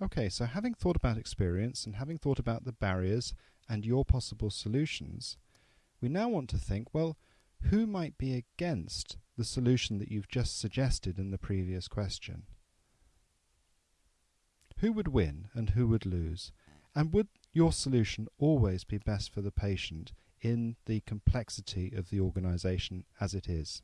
Okay, so having thought about experience and having thought about the barriers and your possible solutions, we now want to think, well, who might be against the solution that you've just suggested in the previous question? Who would win and who would lose? And would your solution always be best for the patient in the complexity of the organisation as it is?